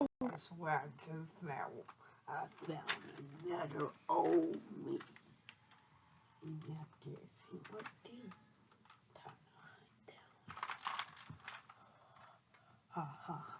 I swear just now I found another old me. And I guess he would do. Time to hunt down. Ha ha